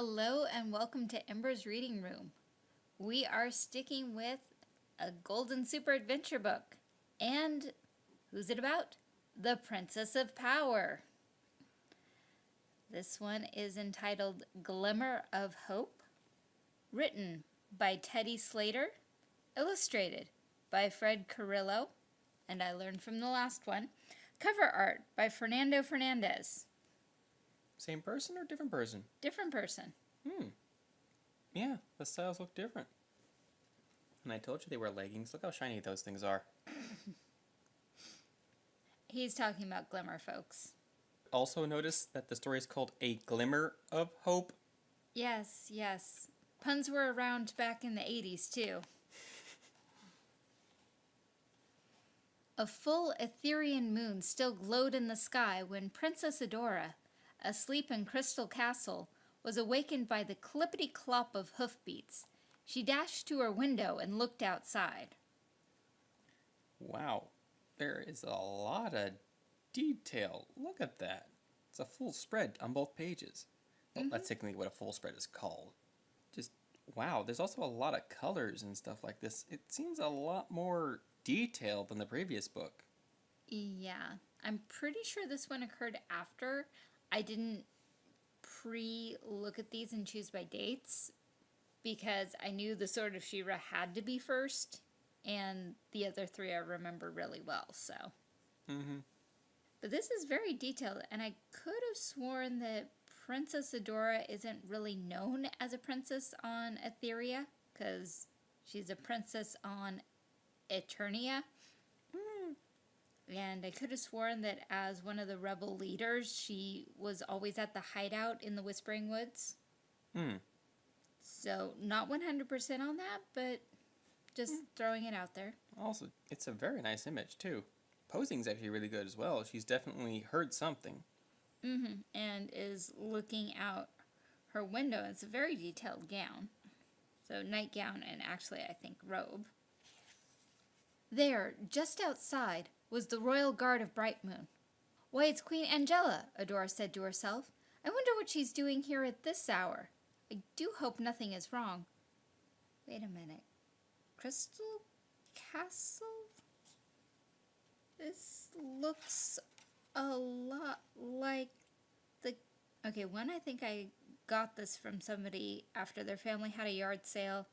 Hello and welcome to Ember's Reading Room. We are sticking with a Golden Super Adventure book. And who's it about? The Princess of Power. This one is entitled Glimmer of Hope, written by Teddy Slater, illustrated by Fred Carrillo, and I learned from the last one, cover art by Fernando Fernandez. Same person or different person? Different person. Hmm. Yeah, the styles look different. And I told you they wear leggings. Look how shiny those things are. He's talking about glimmer, folks. Also notice that the story is called A Glimmer of Hope. Yes, yes. Puns were around back in the 80s, too. A full Etherian moon still glowed in the sky when Princess Adora, asleep in Crystal Castle, was awakened by the clippity clop of hoofbeats. She dashed to her window and looked outside. Wow, there is a lot of detail. Look at that. It's a full spread on both pages. Well, Mhm. that's technically what a full spread is called. Just, wow, there's also a lot of colors and stuff like this. It seems a lot more detailed than the previous book. Yeah, I'm pretty sure this one occurred after. I didn't pre look at these and choose by dates because I knew the Sword of She-Ra had to be first, and the other three I remember really well. So, Mm-hmm. but this is very detailed, and I could have sworn that Princess Adora isn't really known as a princess on Etheria because she's a princess on Eternia. And I could have sworn that as one of the rebel leaders, she was always at the hideout in the Whispering Woods. Hmm. So, not 100% on that, but just throwing it out there. Also, it's a very nice image, too. Posing's actually really good as well. She's definitely heard something. hmm And is looking out her window. It's a very detailed gown. So, nightgown and actually, I think, robe. There, just outside, was the royal guard of Bright Moon. Why, it's Queen Angela, Adora said to herself. I wonder what she's doing here at this hour. I do hope nothing is wrong. Wait a minute. Crystal Castle? This looks a lot like the. Okay, one, I think I got this from somebody after their family had a yard sale.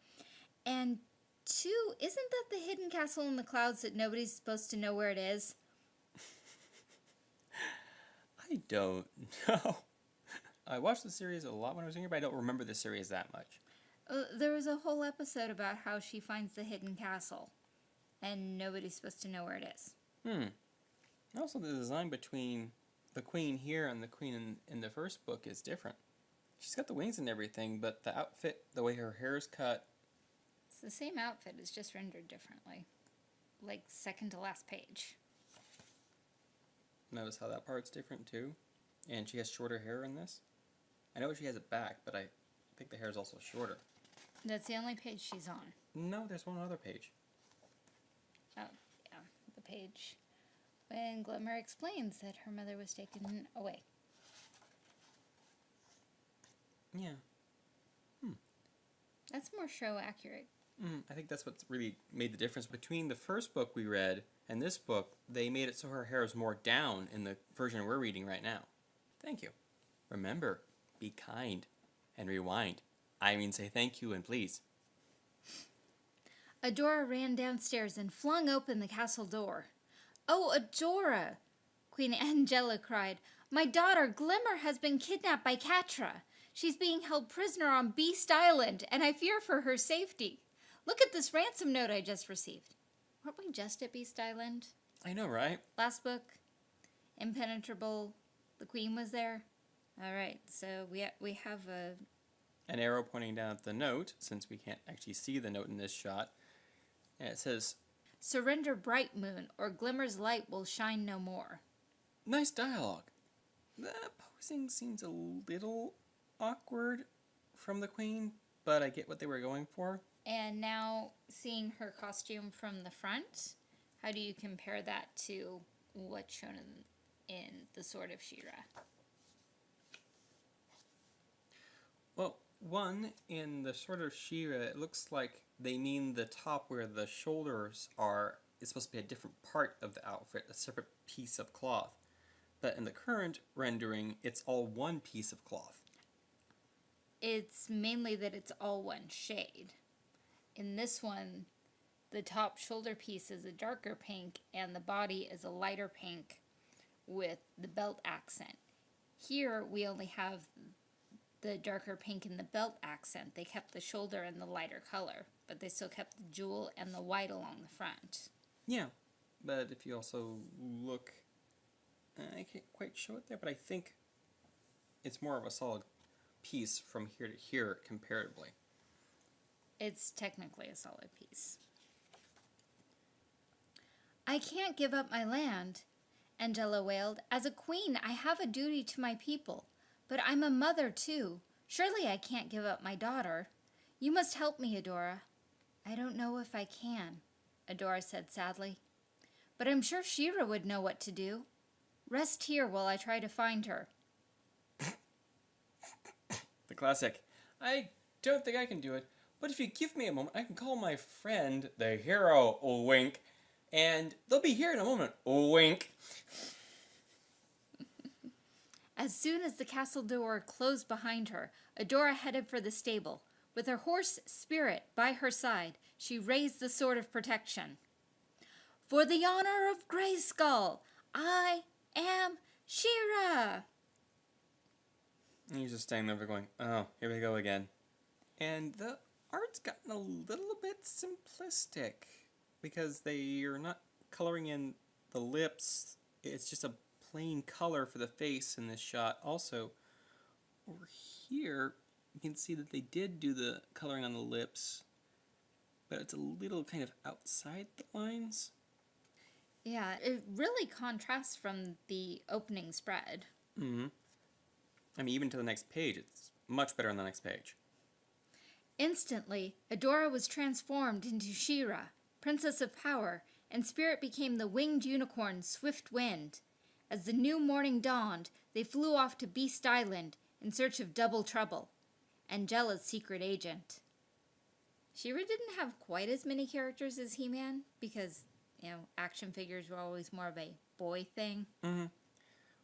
And two, isn't that the hidden castle in the clouds that nobody's supposed to know where it is? I don't know. I watched the series a lot when I was younger, but I don't remember the series that much. Uh, there was a whole episode about how she finds the hidden castle, and nobody's supposed to know where it is. Hmm. Also, the design between the queen here and the queen in, in the first book is different. She's got the wings and everything, but the outfit, the way her hair is cut, the same outfit, it's just rendered differently. Like, second to last page. notice how that part's different too. And she has shorter hair in this. I know she has it back, but I think the hair is also shorter. That's the only page she's on. No, there's one other page. Oh, yeah, the page when Glimmer explains that her mother was taken away. Yeah. Hmm. That's more show accurate. Mm, I think that's what's really made the difference between the first book we read and this book. They made it so her hair is more down in the version we're reading right now. Thank you. Remember, be kind and rewind. I mean, say thank you and please. Adora ran downstairs and flung open the castle door. Oh, Adora! Queen Angela cried. My daughter, Glimmer, has been kidnapped by Catra. She's being held prisoner on Beast Island, and I fear for her safety. Look at this ransom note I just received. Weren't we just at Beast Island? I know, right? Last book, Impenetrable, the Queen was there. All right, so we, ha- we have a An arrow pointing down at the note, since we can't actually see the note in this shot. And it says, Surrender Bright Moon, or Glimmer's light will shine no more. Nice dialogue. The posing seems a little awkward from the queen, but I get what they were going for. And now seeing her costume from the front, how do you compare that to what's shown in, in The Sword of She-Ra? Well, One, in the Sword of She-Ra, it looks like they mean the top where the shoulders are is supposed to be a different part of the outfit, a separate piece of cloth. But in the current rendering, it's all one piece of cloth. It's mainly that it's all one shade. In this one, the top shoulder piece is a darker pink and the body is a lighter pink with the belt accent. Here we only have the darker pink in the belt accent. They kept the shoulder in the lighter color, but they still kept the jewel and the white along the front. Yeah, but if you also look, uh, I can't quite show it there, but I think it's more of a solid piece from here to here comparatively. It's technically a solid piece. I can't give up my land, Angela wailed. As a queen, I have a duty to my people, but I'm a mother too. Surely I can't give up my daughter. You must help me, Adora. I don't know if I can, Adora said sadly. But I'm sure She-Ra would know what to do. Rest here while I try to find her. The classic. I don't think I can do it, but if you give me a moment, I can call my friend, the hero, wink, and they'll be here in a moment, wink. As soon as the castle door closed behind her, Adora headed for the stable. With her horse Spirit by her side, she raised the sword of protection. For the honor of Grayskull, I am She-Ra. And he's just standing there going, oh, here we go again. And the art's gotten a little bit simplistic because they are not coloring in the lips. It's just a plain color for the face in this shot. Also, over here, you can see that they did do the coloring on the lips, but it's a little kind of outside the lines. Yeah, it really contrasts from the opening spread. Mm-hmm. I mean, even to the next page, it's much better on the next page. Instantly, Adora was transformed into She-Ra, Princess of Power, and Spirit became the winged unicorn Swift Wind. As the new morning dawned, they flew off to Beast Island in search of Double Trouble, Angela's secret agent. She-Ra didn't have quite as many characters as He Man because, you know, action figures were always more of a boy thing. Mm-hmm.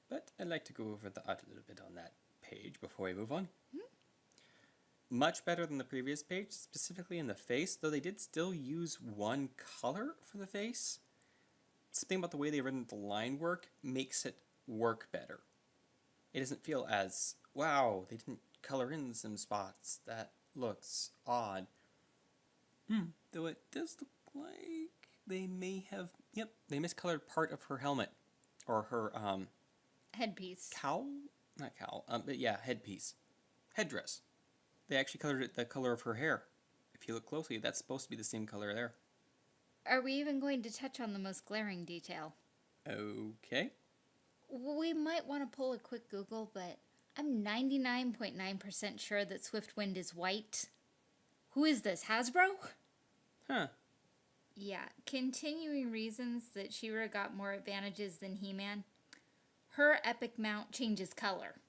But I'd like to go over the art a little bit on that page before we move on. Mm-hmm. Much better than the previous page, specifically in the face, though they did still use one color for the face. Something about the way they've written the line work makes it work better. It doesn't feel as, wow, they didn't color in some spots. That looks odd. Hmm, though it does look like they may have, yep, they miscolored part of her helmet. Or her, um, Headpiece. cowl? Not cowl, um, but yeah, headpiece. Headdress. They actually colored it the color of her hair. If you look closely, that's supposed to be the same color there. Are we even going to touch on the most glaring detail? Okay. We might want to pull a quick Google, but I'm 99.9% sure that Swiftwind is white. Who is this, Hasbro? Huh. Yeah, continuing reasons that She-Ra got more advantages than He Man. Her epic mount changes color.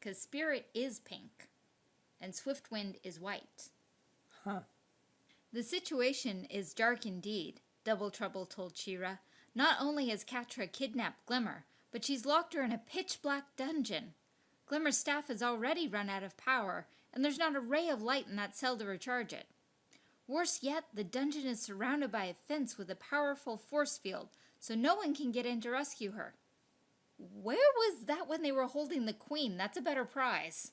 Because Spirit is pink, and Swiftwind is white. Huh. The situation is dark indeed, Double Trouble told She-Ra. Not only has Catra kidnapped Glimmer, but she's locked her in a pitch black dungeon. Glimmer's staff has already run out of power, and there's not a ray of light in that cell to recharge it. Worse yet, the dungeon is surrounded by a fence with a powerful force field, so no one can get in to rescue her. Where was that when they were holding the queen? That's a better prize.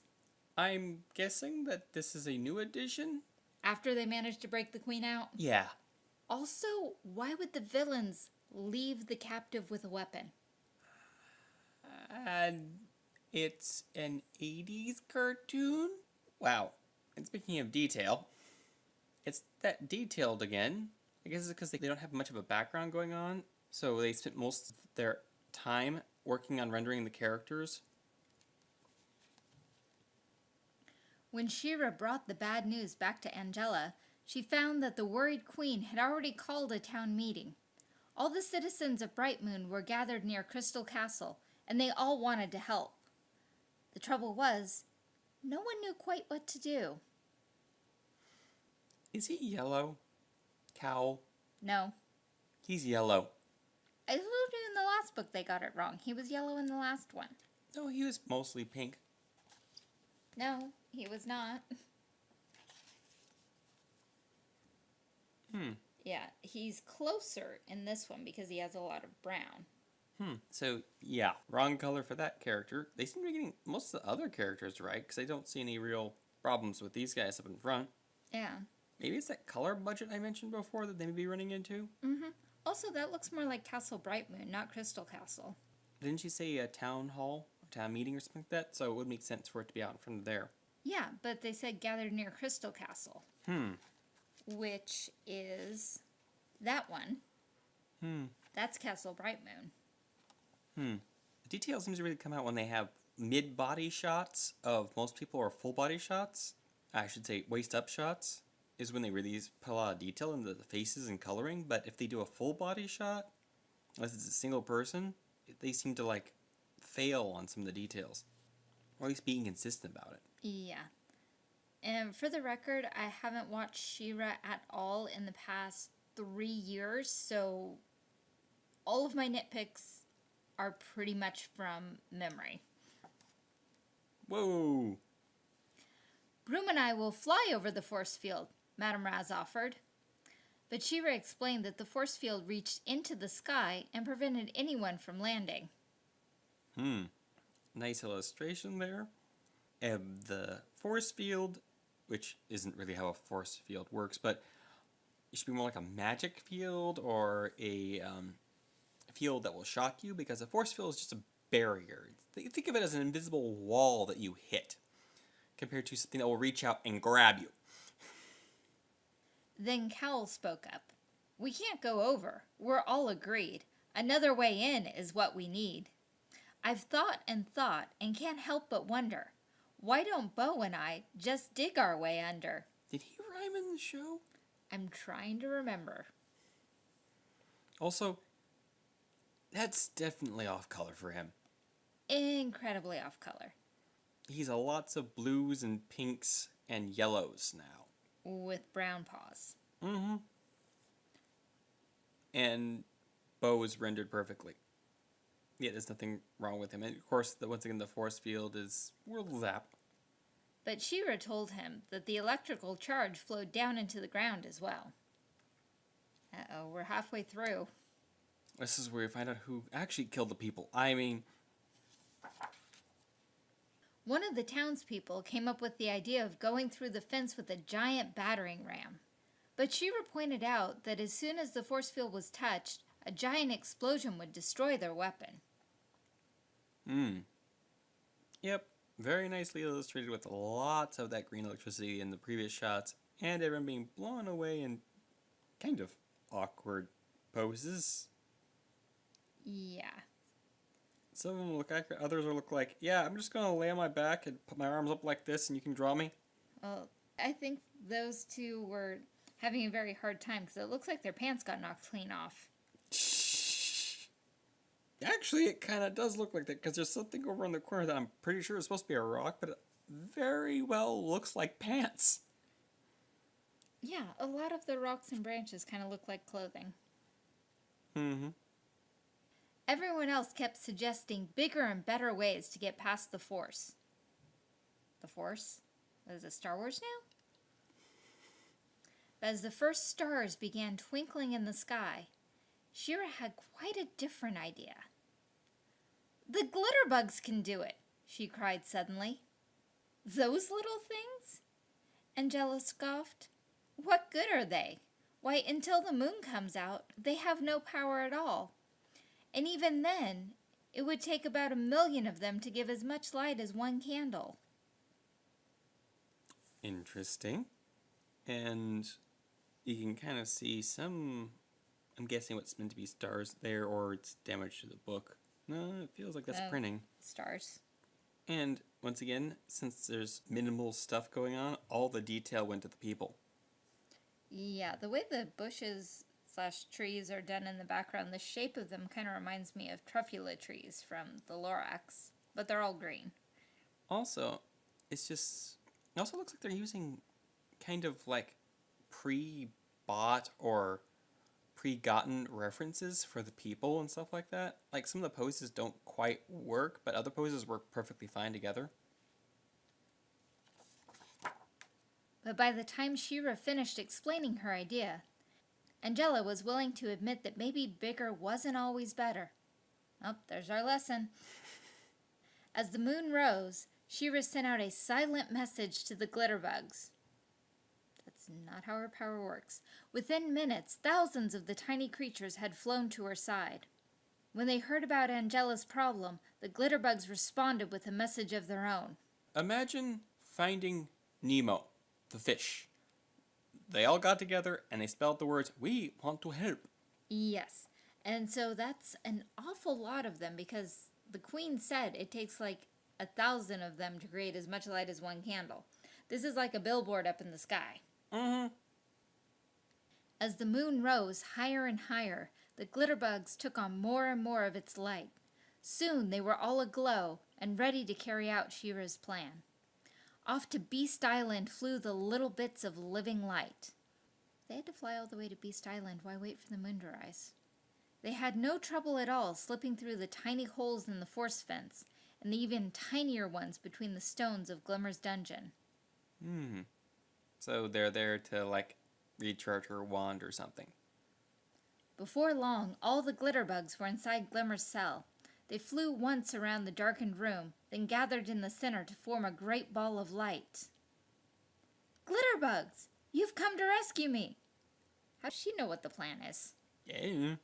I'm guessing that this is a new addition? After they managed to break the queen out? Yeah. Also, why would the villains leave the captive with a weapon? And it's an 80s cartoon? Wow. And speaking of detail, it's that detailed again. I guess it's because they don't have much of a background going on, so they spent most of their time working on rendering the characters. When Shira brought the bad news back to Angela, she found that the worried queen had already called a town meeting. All the citizens of Bright Moon were gathered near Crystal Castle, and they all wanted to help. The trouble was, No one knew quite what to do. Is he yellow? Kowl? No. He's yellow. I told you in the last book they got it wrong. He was yellow in the last one. No, he was mostly pink. No, he was not. Hmm. Yeah, he's closer in this one because he has a lot of brown. Hmm. So, yeah, wrong color for that character. They seem to be getting most of the other characters right because I don't see any real problems with these guys up in front. Yeah. Maybe it's that color budget I mentioned before that they may be running into. Mm-hmm. Also, that looks more like Castle Brightmoon, not Crystal Castle. Didn't you say a town hall or town meeting or something like that? So it would make sense for it to be out in front of there. Yeah, but they said gathered near Crystal Castle, Hmm. which is that one. Hmm. That's Castle Brightmoon. Hmm. The detail seems to really come out when they have mid body shots of most people or full body shots. I should say waist up shots is when they really put a lot of detail into the faces and coloring. But if they do a full body shot, unless it's a single person, they seem to like fail on some of the details, or at least being consistent about it. Yeah. And for the record, I haven't watched She-Ra at all in the past three years, so all of my nitpicks are pretty much from memory. Whoa! Broom and I will fly over the force field, Madame Raz offered. But She-Ra explained that the force field reached into the sky and prevented anyone from landing. Hmm. Nice illustration there. And the force field, which isn't really how a force field works, but it should be more like a magic field or a um, field that will shock you because a force field is just a barrier. Th- Think of it as an invisible wall that you hit compared to something that will reach out and grab you. Then Kowl spoke up. We can't go over. We're all agreed. Another way in is what we need. I've thought and thought and can't help but wonder. Why don't Bo and I just dig our way under? Did he rhyme in the show? I'm trying to remember. Also, that's definitely off color for him. Incredibly off color. He's a lots of blues and pinks and yellows now. With brown paws. Mm-hmm. And Bo is rendered perfectly. Yeah, there's nothing wrong with him. And of course, the, once again, the force field is world zap. But She-Ra told him that the electrical charge flowed down into the ground as well. Uh-oh, we're halfway through. This is where we find out who actually killed the people. I mean, One of the townspeople came up with the idea of going through the fence with a giant battering ram. But She-Ra pointed out that as soon as the force field was touched, a giant explosion would destroy their weapon. hmm. Yep, very nicely illustrated with lots of that green electricity in the previous shots, and everyone being blown away in kind of awkward poses. Yeah. Some of them look accurate, others will look like, yeah, I'm just gonna lay on my back and put my arms up like this and you can draw me. Well, I think those two were having a very hard time because it looks like their pants got knocked clean off. Actually, it kind of does look like that because there's something over in the corner that I'm pretty sure is supposed to be a rock, but it very well looks like pants. Yeah, a lot of the rocks and branches kind of look like clothing. Mm-hmm. Everyone else kept suggesting bigger and better ways to get past the Force. The Force? Is it Star Wars now? But as the first stars began twinkling in the sky, She-Ra had quite a different idea. The glitter bugs can do it, she cried suddenly. Those little things? Angela scoffed. What good are they? Why, until the moon comes out, they have no power at all. And even then, it would take about a million of them to give as much light as one candle. Interesting. And you can kind of see some, I'm guessing what's meant to be stars there, or it's damage to the book. No, it feels like that's Oh. printing. Stars. And once again, since there's minimal stuff going on, all the detail went to the people. Yeah, the way the bushes slash trees are done in the background, the shape of them kind of reminds me of truffula trees from the Lorax, but they're all green. Also, it's just it also looks like they're using kind of like pre-bought or pre-gotten references for the people and stuff like that. Like some of the poses don't quite work, but other poses work perfectly fine together. But by the time She-Ra finished explaining her idea, Angela was willing to admit that maybe bigger wasn't always better. Oh, there's our lesson. As the moon rose, She-Ra sent out a silent message to the glitterbugs. That's not how her power works. Within minutes, thousands of the tiny creatures had flown to her side. When they heard about Angela's problem, the glitterbugs responded with a message of their own. Imagine finding Nemo, the fish. They all got together and they spelled the words, We want to help. Yes. And so that's an awful lot of them because the queen said it takes like a thousand of them to create as much light as one candle. This is like a billboard up in the sky. Mm-hmm. As the moon rose higher and higher, the glitterbugs took on more and more of its light. Soon they were all aglow and ready to carry out She-Ra's plan. Off to Beast Island flew the little bits of living light. They had to fly all the way to Beast Island. Why wait for the moon to rise? They had no trouble at all slipping through the tiny holes in the force fence and the even tinier ones between the stones of Glimmer's dungeon. Hmm. So they're there to, like, recharge her wand or something. Before long, all the glitterbugs were inside Glimmer's cell. They flew once around the darkened room, then gathered in the center to form a great ball of light. Glitterbugs! You've come to rescue me! How does she know what the plan is? Yeah.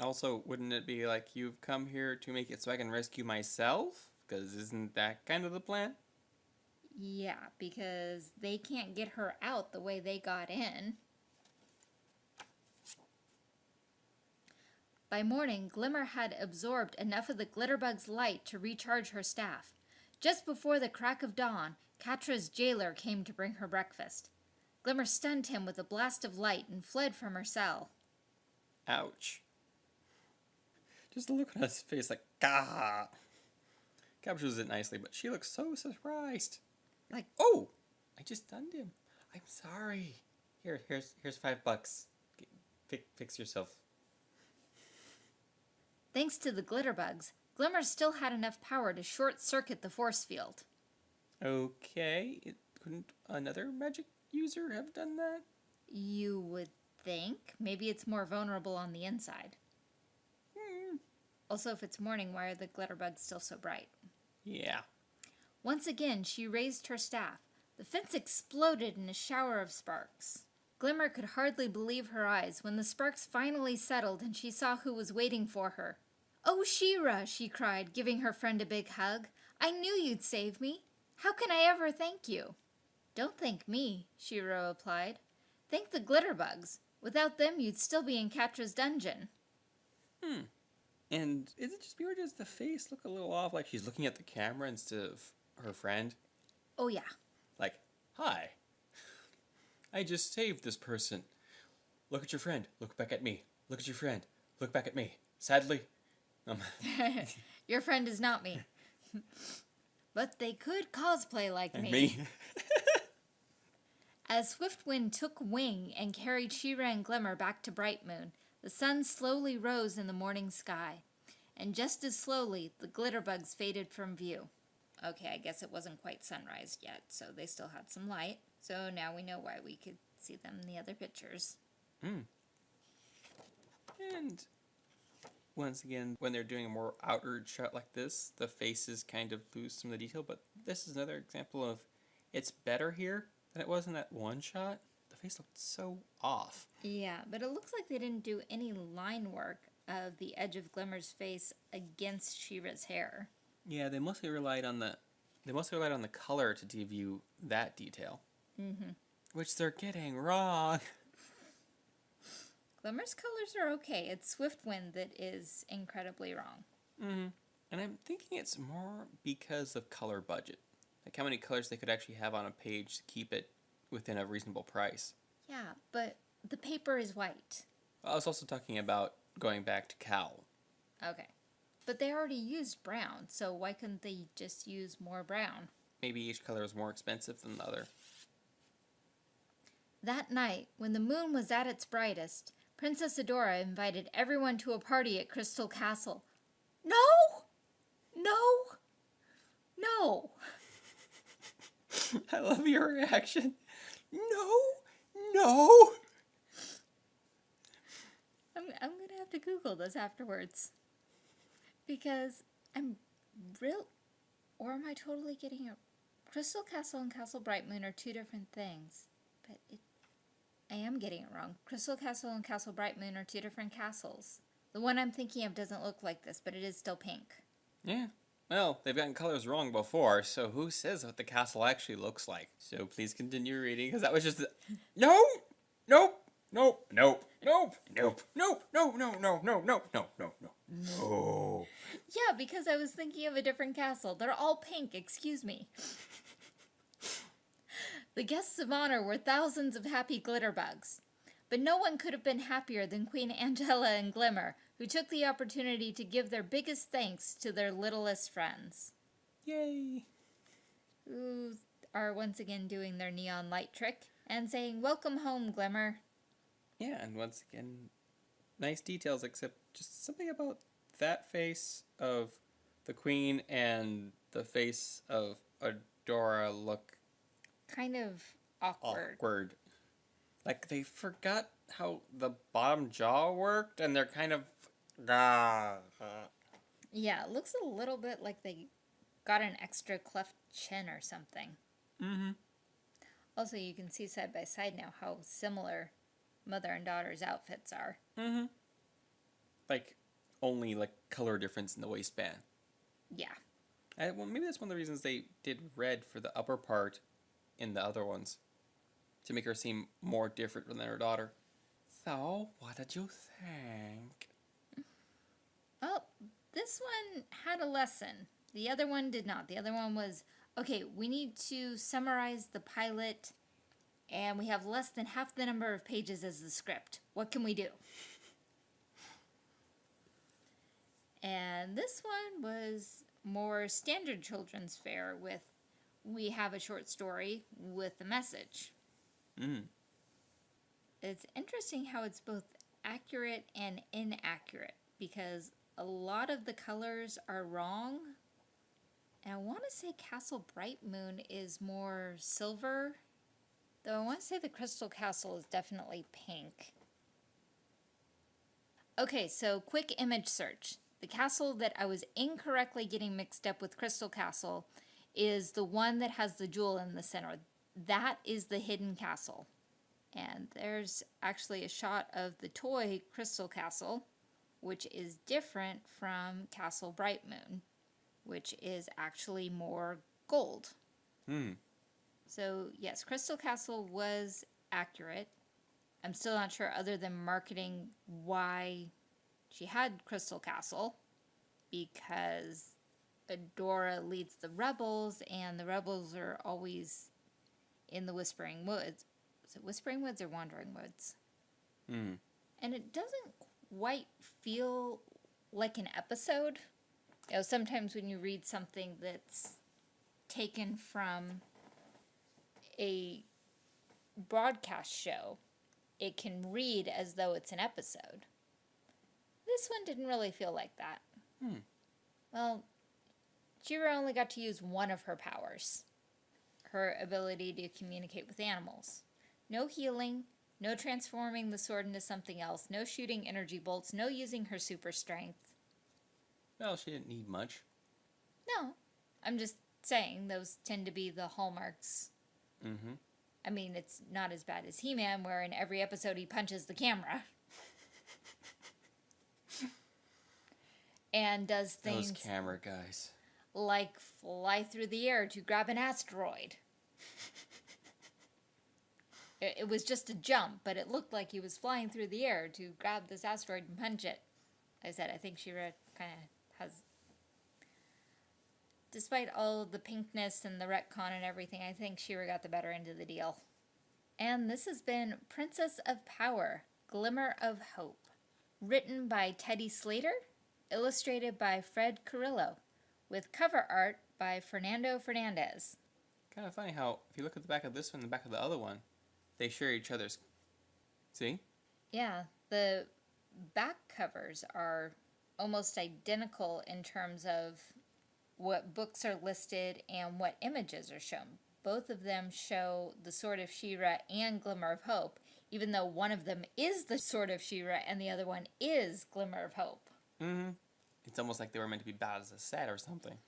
Also, wouldn't it be like you've come here to make it so I can rescue myself? Because isn't that kind of the plan? Yeah, because they can't get her out the way they got in. By morning, Glimmer had absorbed enough of the Glitterbug's light to recharge her staff. Just before the crack of dawn, Catra's jailer came to bring her breakfast. Glimmer stunned him with a blast of light and fled from her cell. Ouch. Just look at his face like, gah. Captures it nicely, but she looks so surprised. Like, Oh, I just stunned him. I'm sorry. Here, here's here's five bucks. Fix, fix yourself. thanks to the glitter bugs, Glimmer still had enough power to short circuit the force field. Okay, it, couldn't another magic user have done that? You would think. Maybe it's more vulnerable on the inside. Hmm. Also, if it's morning, why are the glitter bugs still so bright? Yeah. Once again, she raised her staff. The fence exploded in a shower of sparks. Glimmer could hardly believe her eyes when the sparks finally settled and she saw who was waiting for her. Oh, She-Ra, she cried, giving her friend a big hug. I knew you'd save me. How can I ever thank you? Don't thank me, She-Ra replied. Thank the Glitterbugs. Without them, you'd still be in Catra's dungeon. Hmm. And is it just me or does the face look a little off? Like she's looking at the camera instead of her friend? Oh, yeah. Like, hi. I just saved this person. Look at your friend. Look back at me. Look at your friend. Look back at me. Sadly. Um, Your friend is not me. but they could cosplay like and me. me. As Swiftwind took wing and carried She-Ra and Glimmer back to Bright Moon, the sun slowly rose in the morning sky. And just as slowly, the glitterbugs faded from view. Okay, I guess it wasn't quite sunrise yet, so they still had some light. So now we know why we could see them in the other pictures. Hmm. And once again, when they're doing a more outward shot like this, the faces kind of lose some of the detail. But this is another example of it's better here than it was in that one shot. The face looked so off. Yeah, but it looks like they didn't do any line work of the edge of Glimmer's face against She-Ra's hair. Yeah, they mostly relied on the they mostly relied on the color to give you that detail, Mm-hmm. which they're getting wrong. Glimmer's colors are okay. It's Swiftwind that is incredibly wrong. Mm-hmm. And I'm thinking it's more because of color budget, like how many colors they could actually have on a page to keep it within a reasonable price. Yeah, but the paper is white. I was also talking about going back to Kowl. Okay. But they already used brown, so why couldn't they just use more brown? maybe each color is more expensive than the other. That night, when the moon was at its brightest, Princess Adora invited everyone to a party at Crystal Castle. No! No! No! I love your reaction. No, no. I'm, I'm gonna have to Google this afterwards. Because I'm real. Or am I totally getting it? Crystal Castle and Castle Bright Moon are two different things. But it, I am getting it wrong. Crystal Castle and Castle Bright Moon are two different castles. The one I'm thinking of doesn't look like this, but it is still pink. Yeah. Well, they've gotten colors wrong before, so who says what the castle actually looks like? So please continue reading, because that was just. No! Nope! Nope! Nope! Nope! Nope! Nope! No! No! No! No! No! No! No! No! No! Because I was thinking of a different castle. They're all pink, excuse me. the guests of honor were thousands of happy glitter bugs. But no one could have been happier than Queen Angela and Glimmer, who took the opportunity to give their biggest thanks to their littlest friends. Yay! Who are once again doing their neon light trick and saying, Welcome home, Glimmer. Yeah, and once again, nice details, except just something about that face of the queen and the face of Adora look Kind of awkward. awkward. Like they forgot how the bottom jaw worked, and they're kind of. Ah, Yeah, it looks a little bit like they got an extra cleft chin or something. mm-hmm. Also, you can see side by side now how similar mother and daughter's outfits are. Mm-hmm. Like only like color difference in the waistband. Yeah. I, well, maybe that's one of the reasons they did red for the upper part in the other ones, to make her seem more different than her daughter. So, what did you think? Well, this one had a lesson. The other one did not. The other one was okay, we need to summarize the pilot, and we have less than half the number of pages as the script. What can we do? And this one was more standard children's fare with we have a short story with a message. Mm. It's interesting how it's both accurate and inaccurate because a lot of the colors are wrong. And I want to say Castle Bright Moon is more silver, though I want to say the Crystal Castle is definitely pink. Okay, so quick image search. The castle that I was incorrectly getting mixed up with Crystal Castle is the one that has the jewel in the center. That is the hidden castle. And there's actually a shot of the toy Crystal Castle, which is different from Castle Bright Moon, which is actually more gold. Hmm. So, yes, Crystal Castle was accurate. I'm still not sure, other than marketing, why she had Crystal Castle, because Adora leads the rebels, and the rebels are always in the Whispering Woods. Is it Whispering Woods or Wandering Woods? Hmm. And it doesn't quite feel like an episode. You know, sometimes when you read something that's taken from a broadcast show, it can read as though it's an episode. This one didn't really feel like that. Hmm. Well, She-Ra only got to use one of her powers her ability to communicate with animals. No healing, no transforming the sword into something else, no shooting energy bolts, no using her super strength. Well, she didn't need much. No, I'm just saying those tend to be the hallmarks. Mm-hmm. I mean, it's not as bad as He Man, where in every episode he punches the camera. and does things Those camera guys. like fly through the air to grab an asteroid. it, it was just a jump, but it looked like he was flying through the air to grab this asteroid and punch it. Like I said, I think She-Ra kind of has. Despite all the pinkness and the retcon and everything, I think She-Ra got the better end of the deal. And this has been Princess of Power Glimmer of Hope. Written by Teddy Slater, illustrated by Fred Carrillo with cover art by Fernando Fernandez. kind of funny how if you look at the back of this one and the back of the other one, they share each other's. See? Yeah, the back covers are almost identical in terms of what books are listed and what images are shown. Both of them show the Sword of She-Ra and Glimmer of Hope, even though one of them is the Sword of She-Ra and the other one is Glimmer of Hope. Mm-hmm. It's almost like they were meant to be bad as a set or something.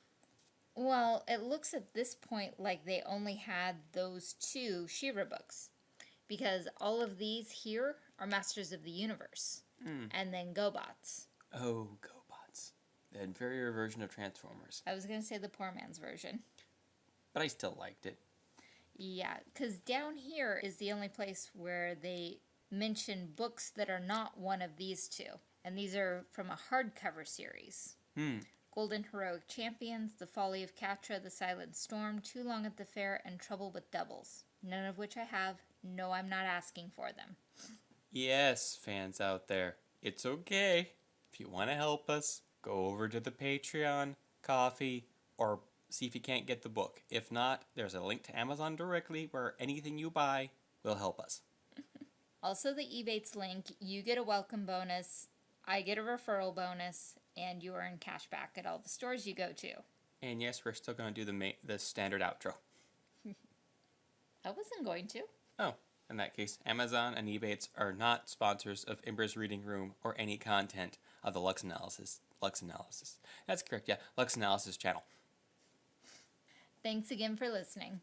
Well, it looks at this point like they only had those two She-Ra books. Because all of these here are Masters of the Universe. Mm. And then GoBots. Oh, GoBots. The inferior version of Transformers. I was going to say the poor man's version. But I still liked it. Yeah, because down here is the only place where they mention books that are not one of these two. And these are from a hardcover series. Hmm. Golden Heroic Champions, The Folly of Catra, The Silent Storm, Too Long at the Fair, and Trouble with Doubles. None of which I have. No, I'm not asking for them. Yes, fans out there. It's okay. If you want to help us, go over to the Patreon, Ko-fi, or see if you can't get the book. If not, there's a link to Amazon directly where anything you buy will help us. Also, the Ebates link, you get a welcome bonus, I get a referral bonus, and you earn cash back at all the stores you go to. And yes, we're still going to do the ma- the standard outro. I wasn't going to. Oh, in that case, Amazon and Ebates are not sponsors of Ember's Reading Room or any content of the Lux Analysis. Lux Analysis. That's correct, yeah. Lux Analysis channel. Thanks again for listening.